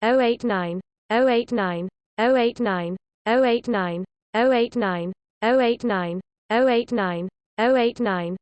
089 089 089 089 089 089 089 089